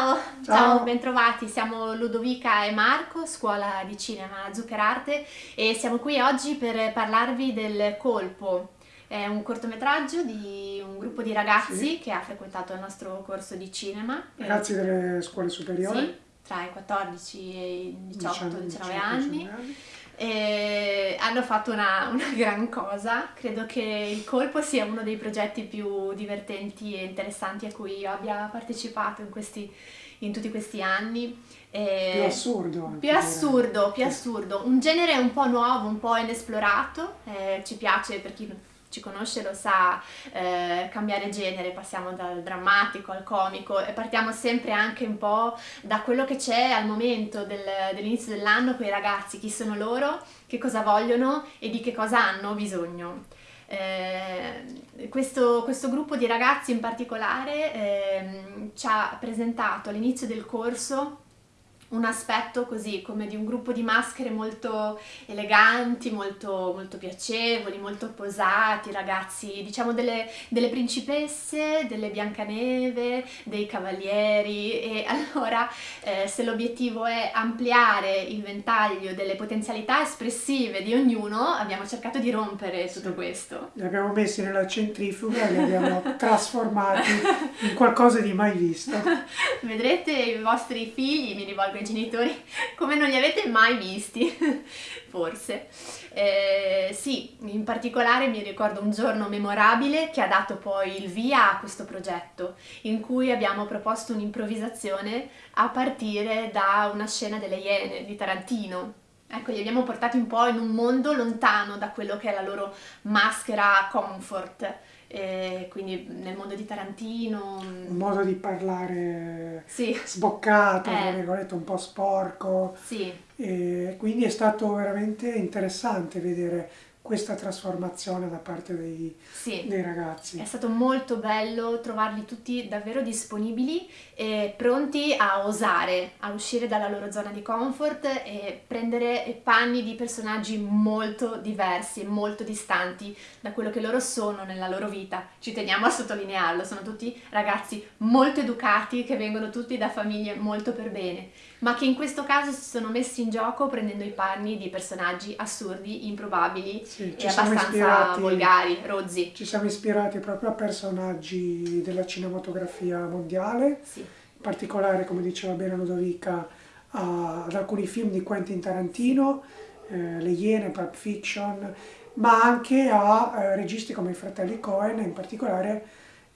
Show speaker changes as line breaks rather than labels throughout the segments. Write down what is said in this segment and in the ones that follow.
Ciao, ciao,
Ciao.
bentrovati. Siamo Ludovica e Marco, scuola di cinema Zuccherarte e siamo qui oggi per parlarvi del Colpo. È un cortometraggio di un gruppo di ragazzi
Sì.
che ha frequentato il nostro corso di cinema.
Ragazzi delle scuole superiori,
Sì, tra i 14 e i 18-19
18,
anni.
19 anni.
E hanno fatto una, una gran cosa. Credo che il colpo sia uno dei progetti più divertenti e interessanti a cui io abbia partecipato in, questi- in tutti questi anni. E-
Più assurdo. anche
più assurdo, più assurdo. Un genere un po' nuovo, un po' inesplorato. eh, ci piace, per chi ci conosce lo sa, eh, cambiare genere, passiamo dal drammatico al comico e partiamo sempre anche un po' da quello che c'è al momento del- dell'inizio dell'anno con i ragazzi, chi sono loro, che cosa vogliono e di che cosa hanno bisogno. Eh, questo, questo gruppo di ragazzi in particolare ehm, ci ha presentato all'inizio del corso un aspetto così come di un gruppo di maschere molto eleganti, molto, molto piacevoli, molto posati, ragazzi, diciamo delle, delle principesse, delle Biancaneve, dei cavalieri e allora eh, se l'obiettivo è ampliare il ventaglio delle potenzialità espressive di ognuno, abbiamo cercato di rompere tutto
Sì.
questo.
Li abbiamo messi nella centrifuga e li abbiamo trasformati in qualcosa di mai visto.
Vedrete i vostri figli, mi rivolgo ai genitori, come non li avete mai visti, forse. Eh, sì, in particolare mi ricordo un giorno memorabile che ha dato poi il via a questo progetto, in cui abbiamo proposto un'improvvisazione a partire da una scena delle Iene di Tarantino. Ecco, li abbiamo portati un po' in un mondo lontano da quello che è la loro maschera comfort. Eh, quindi nel mondo di Tarantino.
Un modo di parlare
Sì,
sboccato,
Eh.
un po' sporco.
sì,
E quindi è stato veramente interessante vedere questa trasformazione da parte dei,
sì.
dei ragazzi.
È stato molto bello trovarli tutti davvero disponibili e pronti a osare, a uscire dalla loro zona di comfort e prendere panni di personaggi molto diversi e molto distanti da quello che loro sono nella loro vita. Ci teniamo a sottolinearlo, sono tutti ragazzi molto educati che vengono tutti da famiglie molto per bene, ma che in questo caso si sono messi in gioco prendendo i panni di personaggi assurdi, improbabili
Sì,
e abbastanza volgari, rozzi.
Ci siamo ispirati proprio a personaggi della cinematografia mondiale,
Sì.
in particolare, come diceva bene Ludovica, a- ad alcuni film di Quentin Tarantino, eh, Le Iene, Pulp Fiction, ma anche a eh, registi come i fratelli Cohen, in particolare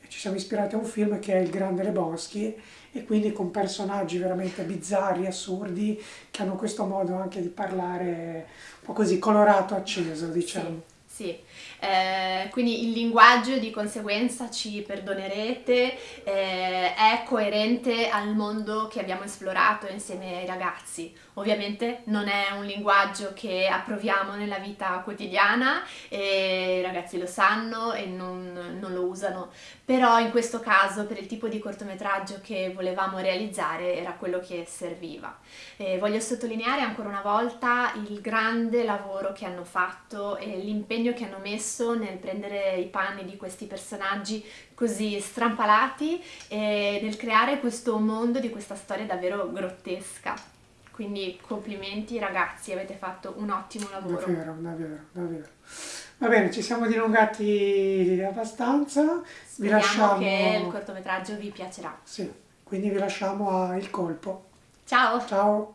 eh, ci siamo ispirati a un film che è Il Grande Lebowski e quindi con personaggi veramente bizzarri, assurdi, che hanno questo modo anche di parlare po' così colorato, acceso, diciamo.
Sì, sì. Eh, quindi il linguaggio di conseguenza ci perdonerete, eh, è coerente al mondo che abbiamo esplorato insieme ai ragazzi. Ovviamente non è un linguaggio che approviamo nella vita quotidiana i ragazzi lo sanno e non, non lo usano, però in questo caso per il tipo di cortometraggio che volevamo realizzare era quello che serviva. E voglio sottolineare ancora una volta il grande lavoro che hanno fatto e l'impegno che hanno messo nel prendere i panni di questi personaggi così strampalati e nel creare questo mondo di questa storia davvero grottesca. Quindi complimenti ragazzi, avete fatto un ottimo lavoro.
Davvero, davvero, davvero. Va bene, ci siamo dilungati abbastanza. Vi
Speriamo
lasciamo.
che il cortometraggio vi piacerà.
Sì, quindi vi lasciamo a Il Colpo.
Ciao!
Ciao.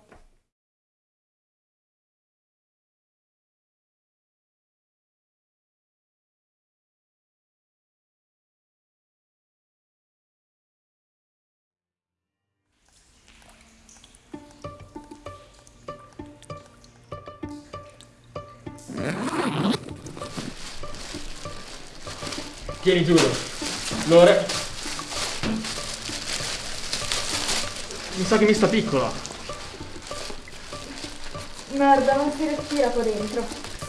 Tieni giuro. Lore. Mi sa che mi sta piccola.
Merda, non si respira qua dentro.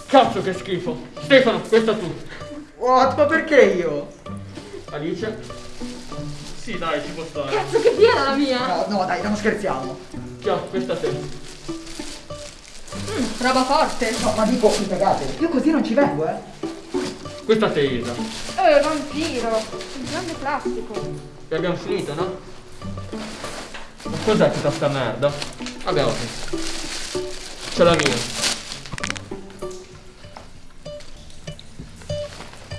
Cazzo che schifo. Stefano, questa tu.
What? Ma perché io?
Alice? Sì, dai, ci può stare.
Cazzo che piena la mia!
No, no, dai, non scherziamo.
Ciao, questa te.
Mm, roba forte.
No, ma dico, mi cagate. Io così non ci vengo, eh.
Questa te, Isa.
Eh, vampiro. Il grande plastico.
E abbiamo finito, no? Cos'è tutta sta merda? Vabbè, ok. Ce l'ho mia.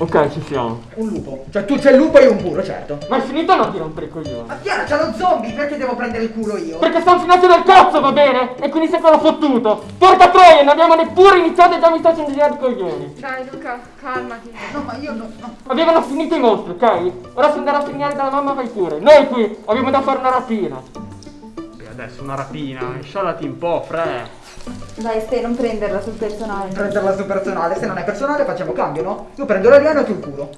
Ok, ci siamo.
Un lupo. Cioè tu c'è il lupo e io un burro, certo.
Ma è finito o no di rompere i coglioni?
Ma Chiara, c'è lo zombie, perché devo prendere il culo io?
Perché sono finati del cazzo, va bene? E quindi sei quello fottuto. Porca troia, non abbiamo neppure iniziato e già mi facendo girare i coglioni.
Dai Luca, calmati.
No, ma io no. no.
Avevano finito i mostri, ok? Ora se andare a segnare dalla mamma vai pure. Noi qui abbiamo da fare una rapina. E adesso una rapina, insciallati un po', fre.
Dai Ste, non prenderla sul personale.
Prenderla su personale, se non è personale facciamo cambio, no? Io prendo l'alieno e tu il culo.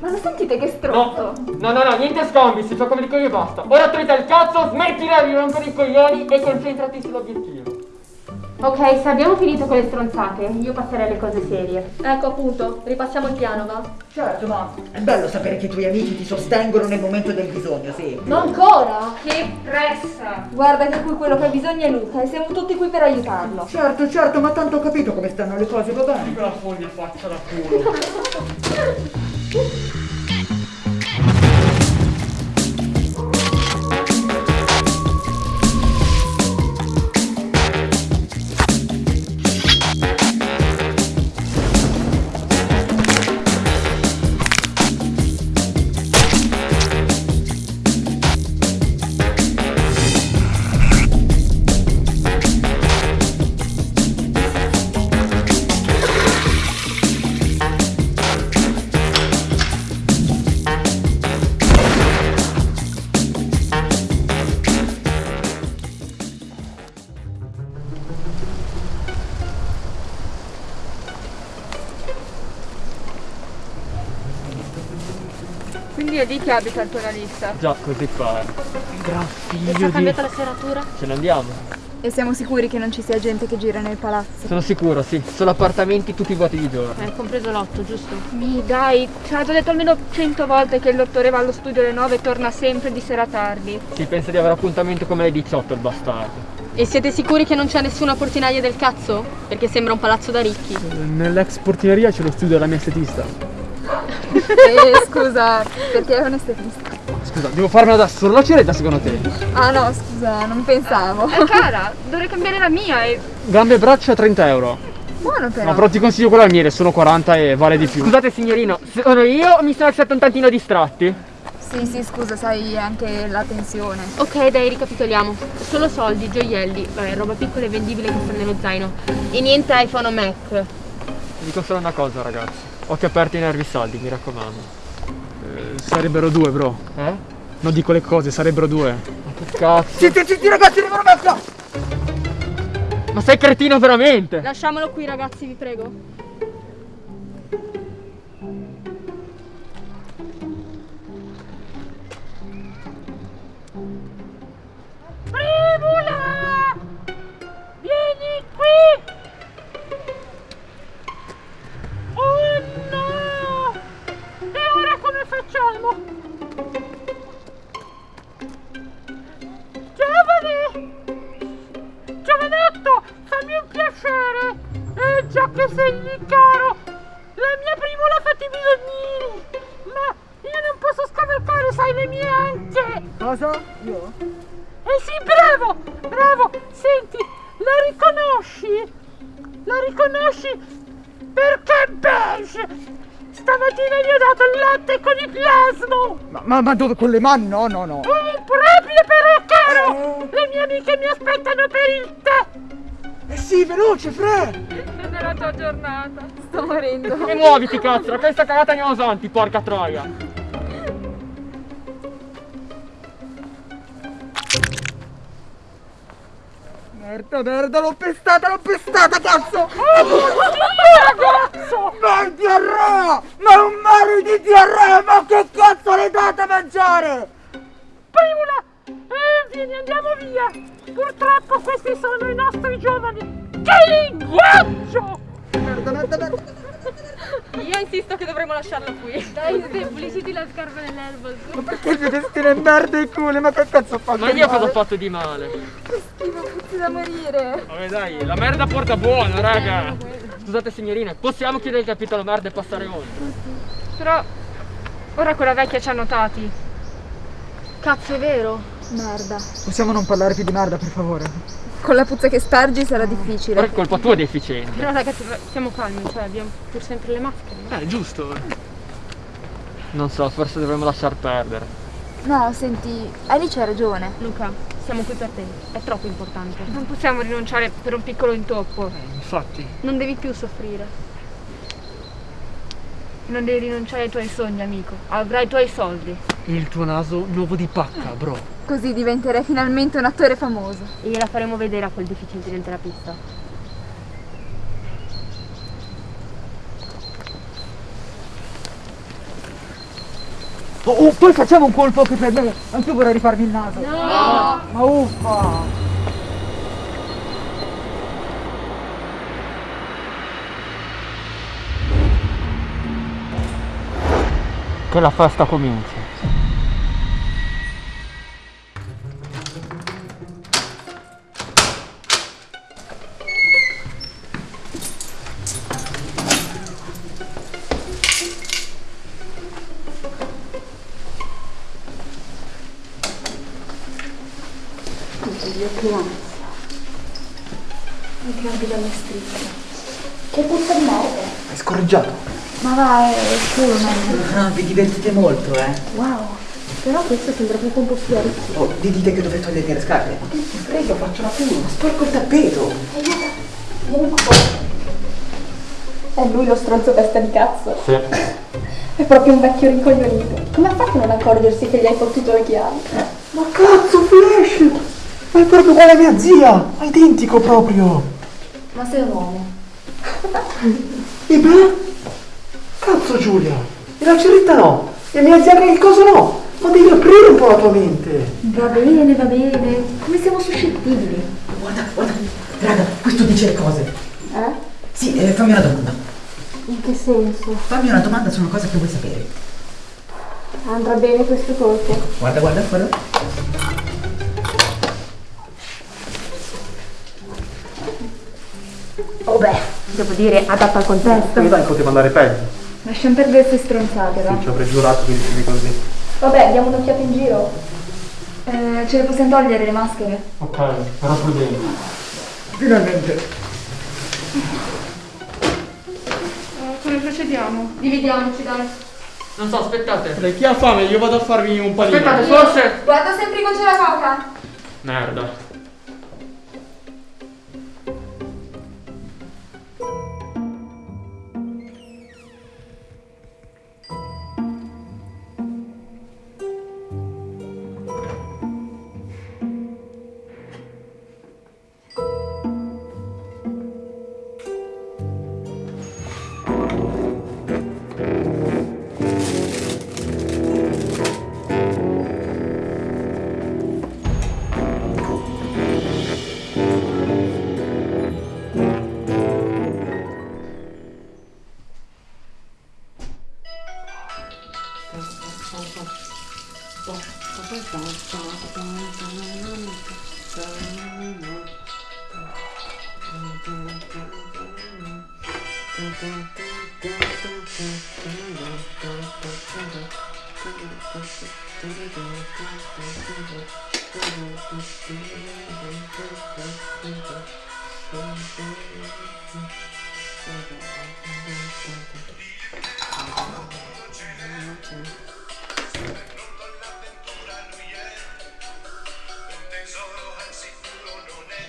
Ma lo sentite che
No,
stronzo?
no, no, no, niente scambi, si gioca per i coglioni e basta. Ora trita il cazzo, smettila di rompere i coglioni e concentrati sull'obiettivo.
Ok, se abbiamo finito con le stronzate, io passerei alle cose serie.
Ecco appunto, ripassiamo il piano, va?
Certo, ma è bello sapere che i tuoi amici ti sostengono nel momento del bisogno, sì.
Ma ancora?
Che pressa!
Guarda che qui quello che ha bisogno è Luca e siamo tutti qui per aiutarlo.
Certo, certo, ma tanto ho capito come stanno le cose, va bene?
Quella foglia faccia da culo.
che abita il giornalista.
Già, così fa. Gran
E
figlio di...
cambiato la serratura?
Ce ne andiamo.
E siamo sicuri che non ci sia gente che gira nel palazzo.
Sono sicuro, sì. Solo appartamenti tutti vuoti di giorno.
Eh, compreso l'otto, giusto?
Mi dai, ci ha già detto almeno cento volte che il dottore va allo studio alle 9 e torna sempre di sera tardi.
Si pensa di avere appuntamento come alle 18 il bastardo.
E siete sicuri che non c'è nessuna portinaia del cazzo? Perché sembra un palazzo da ricchi.
Nell'ex portineria c'è lo studio della mia estetista.
Eh, scusa, perché è un estetista?
Scusa, devo farmela da solo la ceretta secondo te?
Ah no, scusa, non pensavo.
Eh cara, dovrei cambiare la mia e...
Gambe e braccia 30 euro.
Buono però.
No, però ti consiglio quella al miele, sono 40 e vale di più. Scusate signorino, sono io o mi sono alzato un tantino distratti?
Sì, sì, scusa, sai anche la tensione.
Ok, dai, ricapitoliamo. Solo soldi, gioielli, vabbè, roba piccola e vendibile che sta nello zaino. E niente iPhone o Mac.
Vi dico solo una cosa ragazzi, occhi aperti ai nervi saldi, mi raccomando. sarebbero due bro. Eh? Non dico le cose, sarebbero due. Ma che cazzo?
Zitti, zitti ragazzi, devono metterla!
Ma sei cretino veramente?
Lasciamolo qui, ragazzi, vi prego.
Ma,
ma, dove? Con le mani? No, no, no.
Oh, improprio però, caro! Le mie amiche mi aspettano per il tè!
Eh sì, veloce, Fre!
Nella tua giornata. Sto morendo.
E muoviti cazzo, questa cagata andiamo avanti, porca troia.
Merda, merda, l'ho pestata, l'ho pestata, cazzo!
Ragazzo!
Ma è diarrea! Ma è un mare di diarrea! Ma che cazzo le date a mangiare?
Primula! Eh, vieni, andiamo via! Purtroppo questi sono i nostri giovani! Che linguaggio!
Merda, merda, merda.
Io insisto che dovremmo lasciarlo qui. Dai, pulisciti la scarpa nell'erba.
Ma perché il destino è merda e culo? Ma che cazzo ho fatto?
Ma io cosa ho fatto di male?
Schifo, puzzi da morire.
Vabbè dai, la merda porta buona, raga. Scusate signorine, possiamo chiudere il capitolo merda e passare oltre?
Però ora quella vecchia ci ha notati.
Cazzo, è vero.
Merda.
Possiamo non parlare più di merda, per favore?
Con la puzza che spargi sarà difficile.
Però è colpa tua deficiente.
Però ragazzi, stiamo calmi, cioè abbiamo pur sempre le maschere.
Eh, giusto. Non so, forse dovremmo lasciar perdere.
No, senti, Alice ha ragione.
Luca, siamo qui per te, è troppo importante. Non possiamo rinunciare per un piccolo intoppo.
Infatti.
Non devi più soffrire. Non devi rinunciare ai tuoi sogni, amico. Avrai i tuoi soldi.
Il tuo naso nuovo di pacca, bro.
Così diventerai finalmente un attore famoso.
E gliela faremo vedere a quel deficiente del terapista.
Oh, oh, poi facciamo un colpo anche per me. Anche io vorrei rifarmi il naso. No! Ma uffa!
Che la festa cominci.
Meglio.
Ah, vi divertite molto, eh?
Wow, però questo sembra proprio un po' più arricchito.
Oh, vi dite che dovete togliermi le scarpe? Ma che ti frega, faccio la pula, sporco il tappeto.
È lui lo stronzo testa di cazzo.
Sì.
È proprio un vecchio rincoglionito. Come ha fatto a non accorgersi che gli hai fottuto le chiavi?
Ma cazzo, Flash! Ma è proprio uguale a mia zia! Ma identico proprio!
Ma sei un uomo.
E beh? Cazzo Giulia! E la ceretta no! E mia zia che il coso no! Ma devi aprire un po' la tua mente!
Va bene, va bene. Come siamo suscettibili.
Guarda, guarda, raga, questo dice le cose.
Eh?
Sì, eh, fammi una domanda.
In che senso?
Fammi una domanda su una cosa che vuoi sapere.
Andrà bene questo colpo?
Guarda, guarda, guarda.
Oh beh, devo dire, adatto al contesto.
dai, poteva andare peggio.
Lasciamo perdere queste stronzate, va?
Ci avrei giurato che dicevi così.
Vabbè, diamo un'occhiata in giro. Eh, ce le possiamo togliere le maschere?
Ok, però prudente.
Finalmente.
Eh, come procediamo? Dividiamoci, dai.
Non so, aspettate. Chi ha fame? Io vado a farmi un panino.
Aspettate, forse.
Guarda sempre con c'è la coca.
Merda.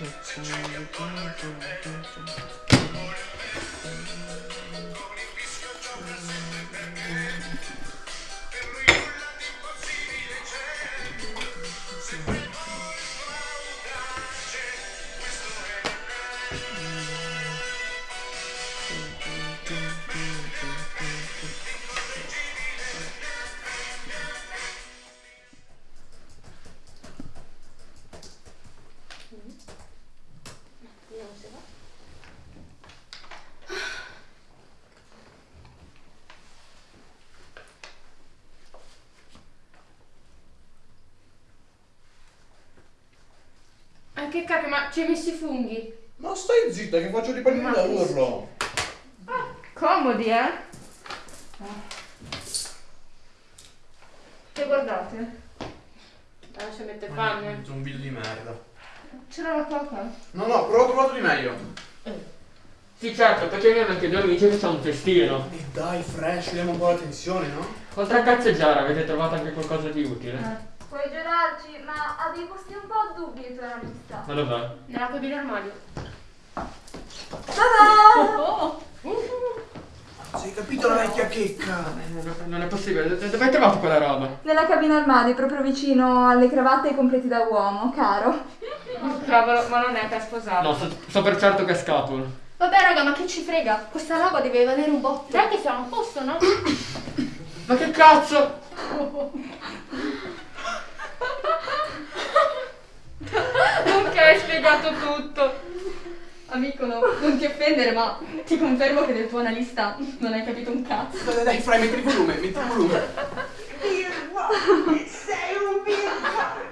Thank you. Ma ci hai messo i funghi?
Ma stai zitta che faccio dei pallini da urlo.
Comodi, eh? Che guardate? Non ci mette fame.
Zombillo di merda.
C'era la coca?
No, no, però ho trovato di meglio.
Sì, certo, perché abbiamo anche due amici che c'è un festino.
E dai, fresh, diamo un po' l'attenzione, no?
Oltre a cazzeggiare, avete trovato anche qualcosa di utile?
Puoi giurarci, ma avevi posti un po' dubbi i tuoi amistà.
Ma dov'è?
Nella cabina armadio.
Sei capito la vecchia checca?
Non è possibile, dove hai trovato quella roba?
Nella cabina armadio, proprio vicino alle cravatte e ai completi da uomo, caro.
Oh, cavolo, ma non è per sposarlo.
No, so, so per certo che è scatola.
Vabbè raga, ma che ci frega? Questa roba deve valere un botto.
Dai che siamo a posto, no?
Ma che cazzo?
Ok, hai spiegato tutto. Amico, no, non ti offendere, ma ti confermo che del tuo analista non hai capito un cazzo.
Dai, dai, Fra, metti il volume, metti il volume.
Sei un birra!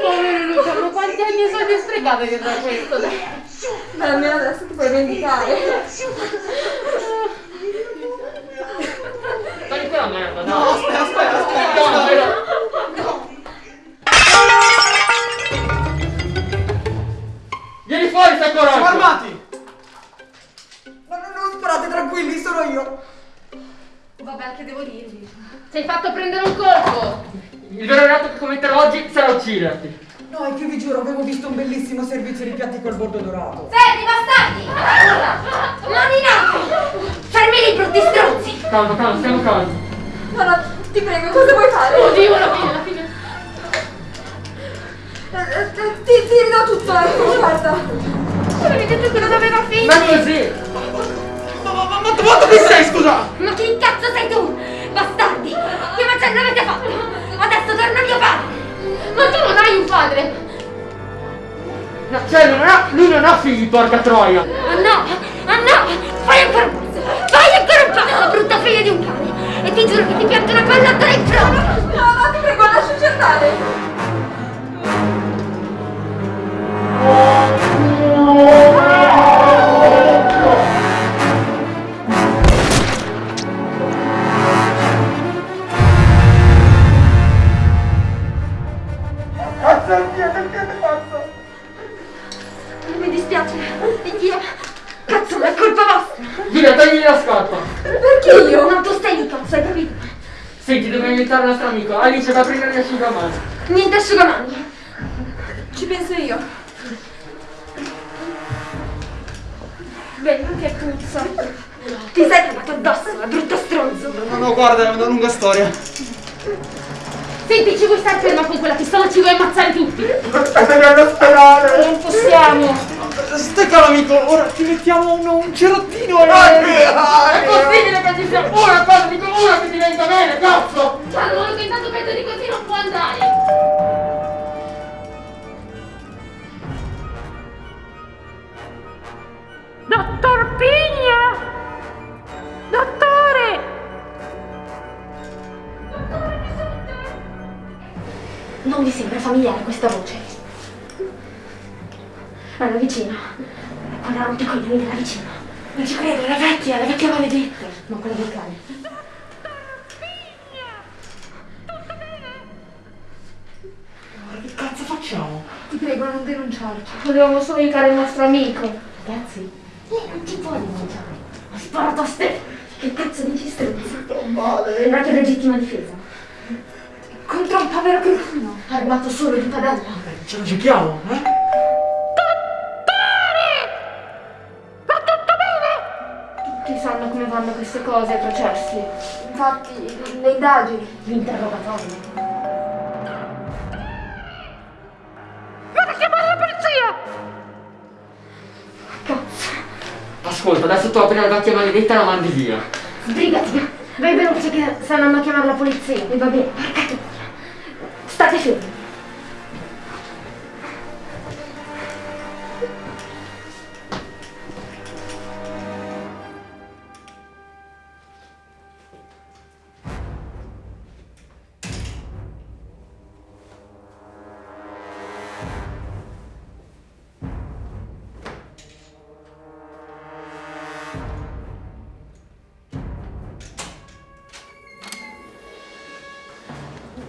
Povero Luca, ma quanti anni soldi hai sprecato dietro a questo?
Beh, almeno adesso ti puoi vendicare.
Togli quella merda, dai.
No.
No? Vieni fuori, stai coraggio!
Siamo armati!
Ma non, non sparate, tranquilli, sono io!
Vabbè, che devo dirvi?
Sei fatto prendere un colpo!
Il vero reato che commetterò oggi sarà ucciderti.
No, è che vi giuro, avevo visto un bellissimo servizio di piatti col bordo dorato.
Fermi, bastardi! Mani in alto! Fermi lì, brutti stronzi!
Calma, calma, stiamo calmi.
No, no, ti prego, cosa vuoi fare?
Oddio, la fine, la fine.
Eh, eh, Ti, ti ridò tutto, ecco, guarda.
Avevi detto che non aveva figli!
Ma così!
Ma, ma, ma, ma, ma chi sei, scusa?
Ma chi cazzo sei tu? Bastardi! Che macello avete fatto? Adesso torna mio padre!
Ma tu non hai un padre!
No, cioè, non ha, lui non ha figli, porca troia!
Ah no! Ah no! Fai ancora un passo! Fai ancora un passo, brutta figlia di un cane! E ti giuro che ti pianto una pallottola in fronte!
No, no, ti prego, lasciaci andare.
Cazzo,
storia.
Senti, ci vuoi stare ferma con quella pistola? Ci vuoi ammazzare tutti?
Allo sperare!
Non possiamo!
Stai calmo, amico, ora ti mettiamo un, un cerottino e...
È possibile che ci sia una cosa, dico una che diventa bene, cazzo!
Allora che intanto peggio di così non può andare!
Dottor Pigna! Dottore!
Non vi sembra familiare questa voce? Alla vicina. Quella rompicoglioni della vicina. Non ci credo, la vecchia, la vecchia maledetta. Ma quella del cane.
Che cazzo facciamo?
Ti prego, non denunciarci. Volevamo solo aiutare il nostro amico.
Ragazzi, lei non ci può denunciare. Ho sparato a ste. Che cazzo dici stronzo?
male.
Sembrate in legittima difesa. Povero cretino, armato solo di padella.
Ce la giochiamo, eh?
Tutti sanno come vanno queste cose ai processi.
Infatti, le indagini.
L'interrogatorio.
Vado a chiamare la polizia!
Cazzo.
Ascolta, adesso tu apri la vecchia maledetta e la mandi via.
Sbrigati. Vai veloce che stanno andando a chiamare la polizia. E va bene, porca troia.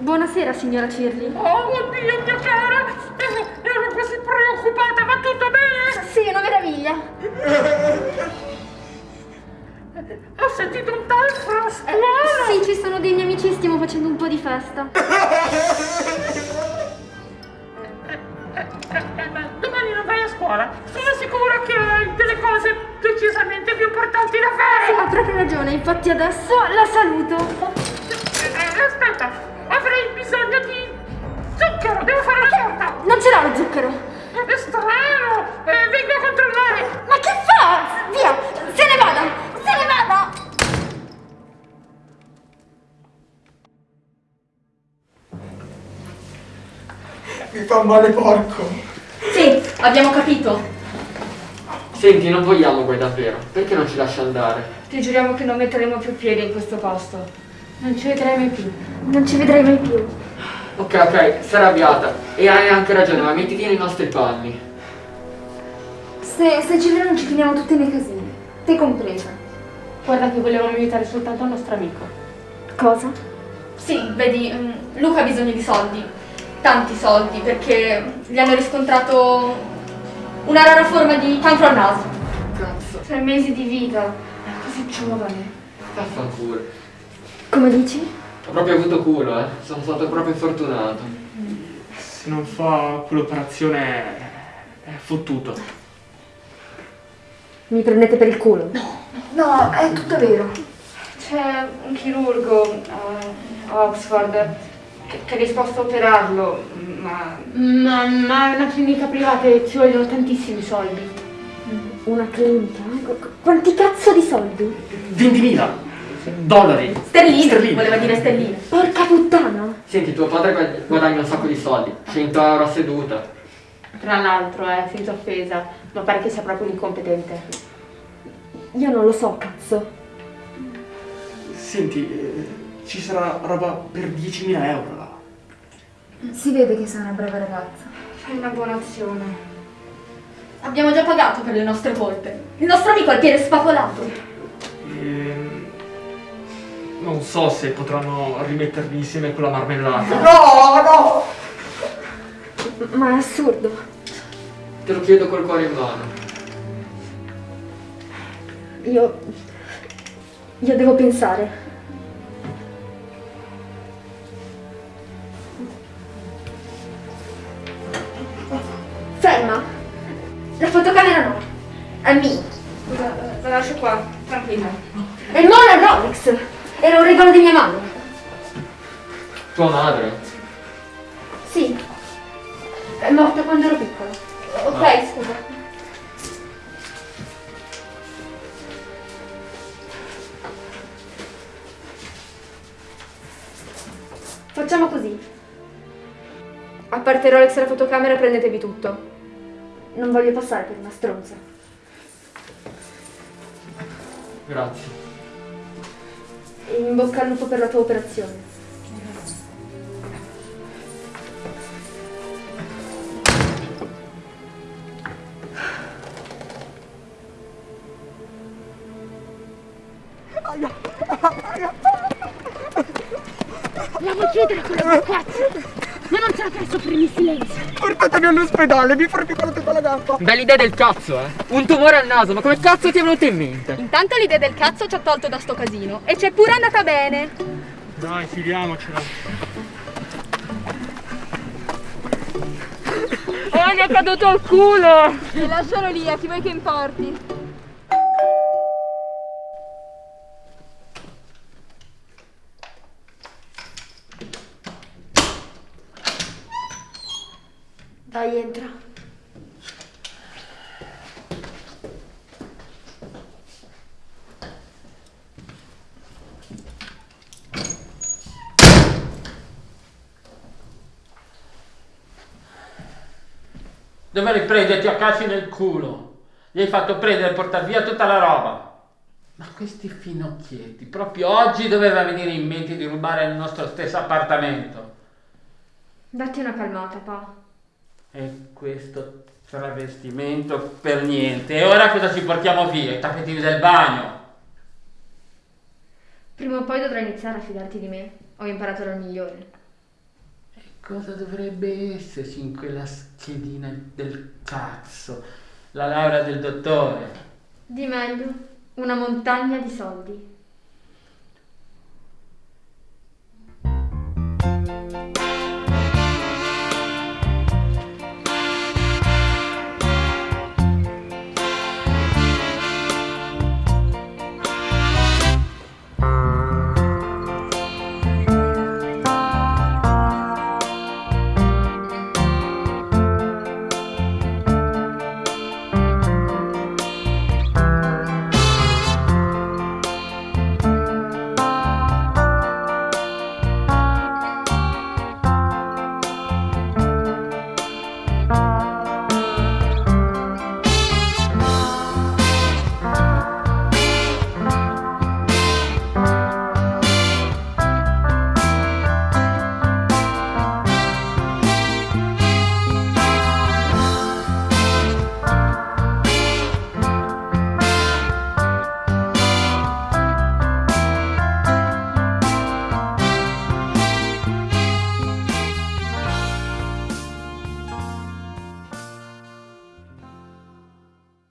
Buonasera, signora Cirli.
Oh, oddio, mia cara! Eh, Ero così preoccupata, va tutto bene?
Sì, una meraviglia.
Ho sentito un talfo a scuola!
Sì, ci sono dei miei amici, stiamo facendo un po' di festa.
Eh, ma domani non vai a scuola? Sono sicura che hai delle cose decisamente più importanti da
Sì,
fare!
ha proprio ragione, infatti adesso la saluto.
Male porco.
Sì, abbiamo capito.
Senti, non vogliamo guai davvero. Perché non ci lasci andare?
Ti giuriamo che non metteremo più piede in questo posto.
Non ci vedrai mai più.
Non ci vedrai mai più.
Ok, ok, sei arrabbiata. E hai anche ragione, ma mettiti nei nostri panni.
Se, se ci vediamo ci finiamo tutti nei casini. Te compresa.
Guarda che volevamo aiutare soltanto il nostro amico.
Cosa?
Sì, vedi, mm, Luca ha bisogno di soldi. Tanti soldi, perché gli hanno riscontrato una rara forma di cancro al naso.
Cazzo,
Tre mesi di vita. È così giovane.
vaffanculo.
Come dici?
Ho proprio avuto culo, eh. Sono stato proprio fortunato.
Se non fa quell'operazione è fottuto.
Mi prendete per il culo? No, no, è tutto vero. C'è un chirurgo eh, a Oxford che, che è disposto a operarlo, ma...
Ma, ma è una clinica privata e ci vogliono tantissimi soldi.
Una clinica? Qu- Quanti cazzo di soldi?
20.000 dollari.
Sterline,
Sterline.
voleva dire sterline.
Porca puttana!
Senti, tuo padre guad- guadagna un sacco di soldi. 100 euro a seduta.
Tra l'altro, eh, senza offesa, ma pare che sia proprio un incompetente.
Io non lo so, cazzo.
Senti, eh, ci sarà roba per 10.000 euro là.
Si vede che sei una brava ragazza. Fai una buona azione.
Abbiamo già pagato per le nostre colpe. Il nostro amico ha il piede spapolato.
Ehm, non so se potranno rimetterli insieme con la marmellata.
No, no!
Ma è assurdo.
Te lo chiedo col cuore in mano.
Io... Io devo pensare. Mia! Scusa, la lascio qua, tranquilla. E non è Rolex! Era un regalo di mia madre!
Tua madre?
Sì. È morta quando ero piccola. Ok,
Ah.
scusa. Facciamo così. A parte Rolex e la fotocamera prendetevi tutto. Non voglio passare per una stronza.
Grazie.
In bocca al lupo per la tua operazione.
Andiamo a chiudere quello cazzo! La fai soffrire in silenzio!
Portatemi all'ospedale, mi frappicolate tutta la gamba.
Bella idea del cazzo, eh. Un tumore al naso, ma come cazzo ti è venuto in mente?
Intanto l'idea del cazzo ci ha tolto da sto casino. E c'è pure andata bene.
Dai, filiamocela.
Oh, gli è caduto il culo!
E lascialo lì, a chi vuoi che importi?
Dai, entra.
Dovevi prenderti a calci nel culo. Gli hai fatto prendere e portare via tutta la roba. Ma questi finocchietti, proprio oggi doveva venire in mente di rubare il nostro stesso appartamento.
Datti una calmata, pa
e questo travestimento per niente. E ora cosa ci portiamo via? I tappetini del bagno.
Prima o poi dovrai iniziare a fidarti di me. Ho imparato la migliore.
E cosa dovrebbe esserci in quella schedina del cazzo? La laurea del dottore.
Di meglio, una montagna di soldi.